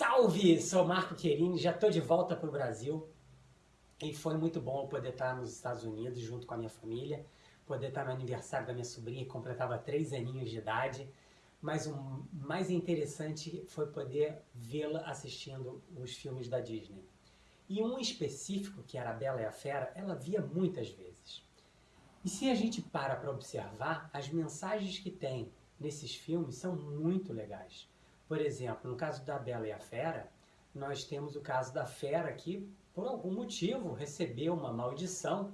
Salve! Sou Marco Querini, já estou de volta para o Brasil e foi muito bom poder estar nos Estados Unidos junto com a minha família, poder estar no aniversário da minha sobrinha que completava três aninhos de idade, mas o mais interessante foi poder vê-la assistindo os filmes da Disney. E um específico, que era a Bela e a Fera, ela via muitas vezes. E se a gente para para observar, as mensagens que tem nesses filmes são muito legais. Por exemplo, no caso da Bela e a Fera, nós temos o caso da Fera que, por algum motivo, recebeu uma maldição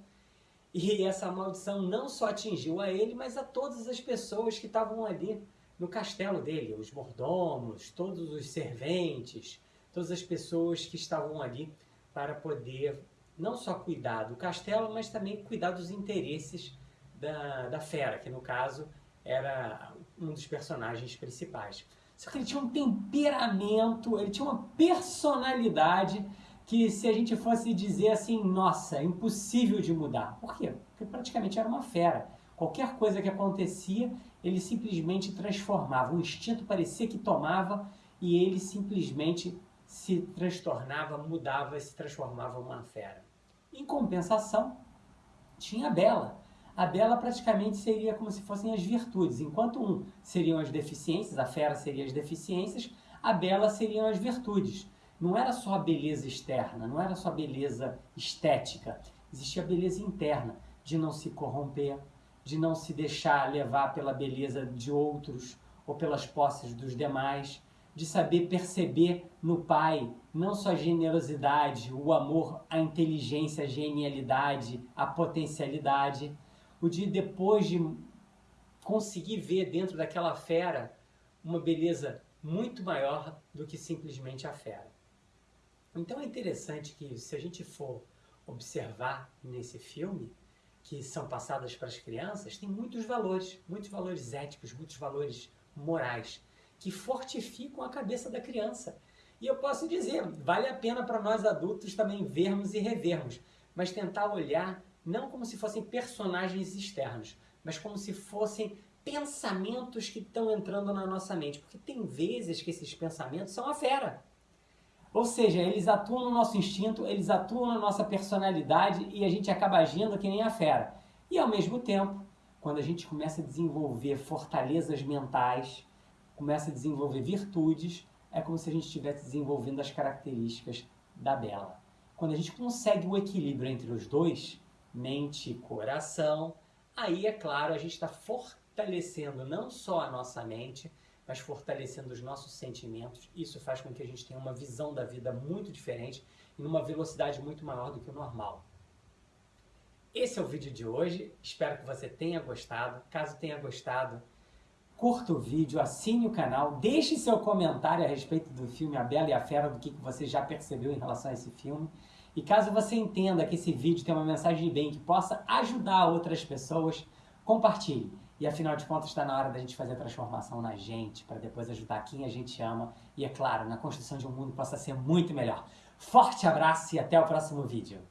e essa maldição não só atingiu a ele, mas a todas as pessoas que estavam ali no castelo dele, os mordomos, todos os serventes, todas as pessoas que estavam ali para poder não só cuidar do castelo, mas também cuidar dos interesses da, da fera, que no caso era um dos personagens principais. Só que ele tinha um temperamento, ele tinha uma personalidade que se a gente fosse dizer assim, nossa, impossível de mudar. Por quê? Porque praticamente era uma fera. Qualquer coisa que acontecia, ele simplesmente transformava. O instinto parecia que tomava e ele simplesmente se transtornava, mudava se transformava uma fera. Em compensação, tinha a Bela a Bela praticamente seria como se fossem as virtudes. Enquanto um seriam as deficiências, a fera seria as deficiências, a Bela seriam as virtudes. Não era só a beleza externa, não era só a beleza estética. Existia a beleza interna, de não se corromper, de não se deixar levar pela beleza de outros ou pelas posses dos demais, de saber perceber no pai não só a generosidade, o amor, a inteligência, a genialidade, a potencialidade, o de depois de conseguir ver dentro daquela fera uma beleza muito maior do que simplesmente a fera. Então é interessante que se a gente for observar nesse filme, que são passadas para as crianças, tem muitos valores, muitos valores éticos, muitos valores morais, que fortificam a cabeça da criança. E eu posso dizer, vale a pena para nós adultos também vermos e revermos, mas tentar olhar não como se fossem personagens externos, mas como se fossem pensamentos que estão entrando na nossa mente. Porque tem vezes que esses pensamentos são a fera. Ou seja, eles atuam no nosso instinto, eles atuam na nossa personalidade e a gente acaba agindo que nem a fera. E ao mesmo tempo, quando a gente começa a desenvolver fortalezas mentais, começa a desenvolver virtudes, é como se a gente estivesse desenvolvendo as características da Bela. Quando a gente consegue o equilíbrio entre os dois, mente e coração, aí é claro, a gente está fortalecendo não só a nossa mente, mas fortalecendo os nossos sentimentos. Isso faz com que a gente tenha uma visão da vida muito diferente e numa velocidade muito maior do que o normal. Esse é o vídeo de hoje, espero que você tenha gostado. Caso tenha gostado, curta o vídeo, assine o canal, deixe seu comentário a respeito do filme A Bela e a Fera, do que você já percebeu em relação a esse filme. E caso você entenda que esse vídeo tem uma mensagem de bem que possa ajudar outras pessoas, compartilhe. E afinal de contas está na hora da gente fazer a transformação na gente, para depois ajudar quem a gente ama e, é claro, na construção de um mundo que possa ser muito melhor. Forte abraço e até o próximo vídeo.